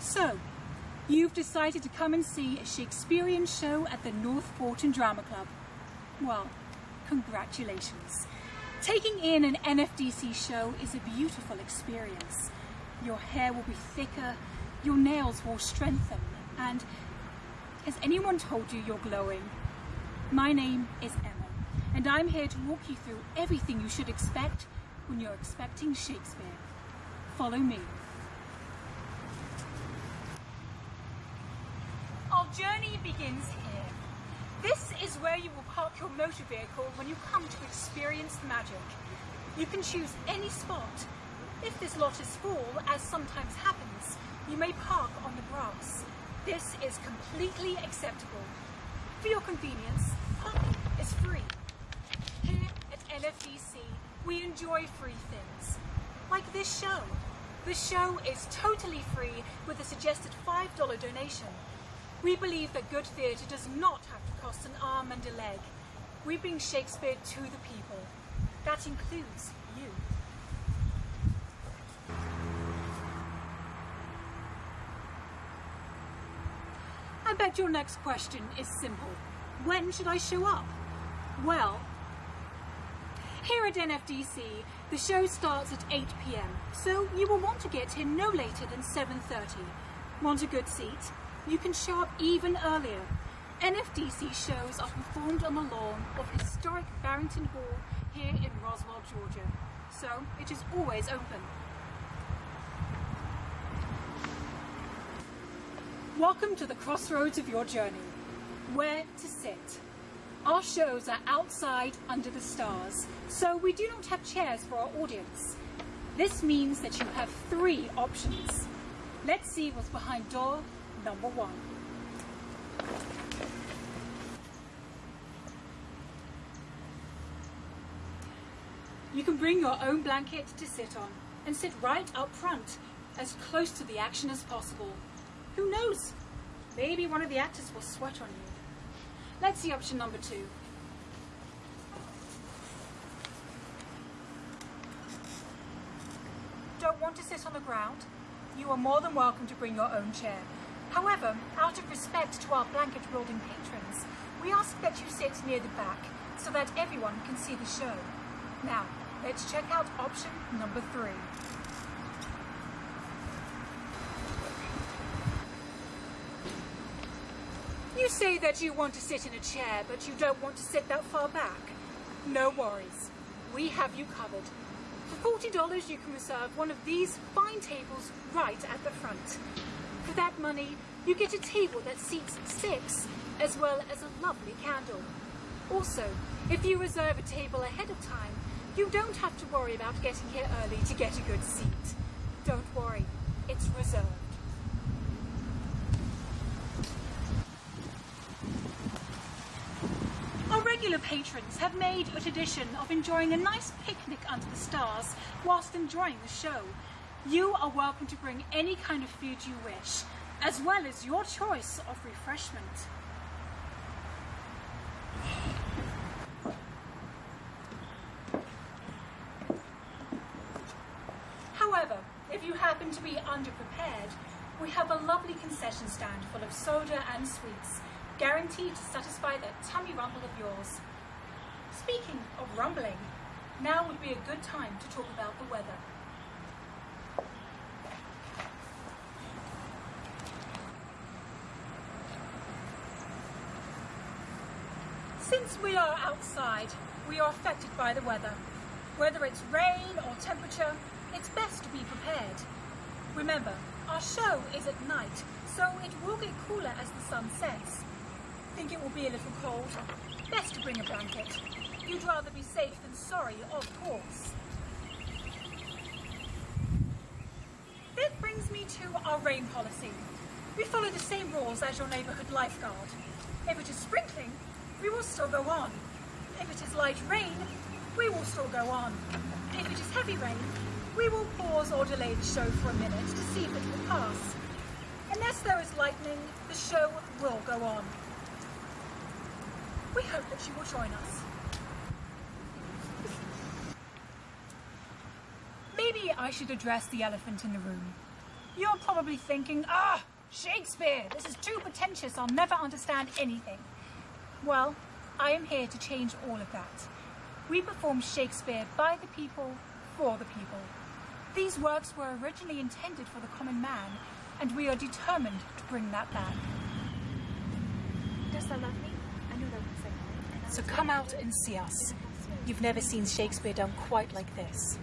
So, you've decided to come and see a Shakespearean show at the North Fulton Drama Club. Well, congratulations. Taking in an NFDC show is a beautiful experience. Your hair will be thicker, your nails will strengthen, and has anyone told you you're glowing? My name is Emma, and I'm here to walk you through everything you should expect when you're expecting Shakespeare. Follow me. Our journey begins here. This is where you will park your motor vehicle when you come to experience the magic. You can choose any spot. If this lot is full, as sometimes happens, you may park on the grass. This is completely acceptable. For your convenience, parking is free. Here at NFDC, we enjoy free things, like this show. The show is totally free with a suggested $5 donation. We believe that good theatre does not have to cost an arm and a leg. We bring Shakespeare to the people. That includes you. I bet your next question is simple. When should I show up? Well, here at NFDC, the show starts at 8 pm, so you will want to get here no later than 7.30. Want a good seat? You can show up even earlier. NFDC shows are performed on the lawn of historic Barrington Hall here in Roswell, Georgia, so it is always open. Welcome to the crossroads of your journey. Where to sit. Our shows are outside under the stars, so we do not have chairs for our audience. This means that you have three options. Let's see what's behind door number one. You can bring your own blanket to sit on and sit right up front, as close to the action as possible. Who knows? Maybe one of the actors will sweat on you. Let's see option number two. Don't want to sit on the ground? You are more than welcome to bring your own chair. However, out of respect to our blanket building patrons, we ask that you sit near the back so that everyone can see the show. Now, let's check out option number three. You say that you want to sit in a chair, but you don't want to sit that far back. No worries. We have you covered. For $40, you can reserve one of these fine tables right at the front. For that money, you get a table that seats six, as well as a lovely candle. Also, if you reserve a table ahead of time, you don't have to worry about getting here early to get a good seat. Don't worry, it's reserved. Our regular patrons have made a tradition of enjoying a nice picnic under the stars whilst enjoying the show. You are welcome to bring any kind of food you wish, as well as your choice of refreshment. However, if you happen to be underprepared, we have a lovely concession stand full of soda and sweets, guaranteed to satisfy that tummy rumble of yours. Speaking of rumbling, now would be a good time to talk about the weather. Since we are outside, we are affected by the weather. Whether it's rain or temperature, it's best to be prepared. Remember, our show is at night, so it will get cooler as the sun sets. Think it will be a little cold? Best to bring a blanket. You'd rather be safe than sorry, of course. That brings me to our rain policy. We follow the same rules as your neighbourhood lifeguard. If it is sprinkling, we will still go on. If it is light rain, we will still go on. If it is heavy rain, we will pause or delay the show for a minute to see if it will pass. Unless there is lightning, the show will go on. We hope that you will join us. Maybe I should address the elephant in the room. You're probably thinking, ah, Shakespeare, this is too pretentious, I'll never understand anything. Well, I am here to change all of that. We perform Shakespeare by the people, for the people. These works were originally intended for the common man, and we are determined to bring that back. Does that love me? I know that was like. So come out and see us. You've never seen Shakespeare done quite like this.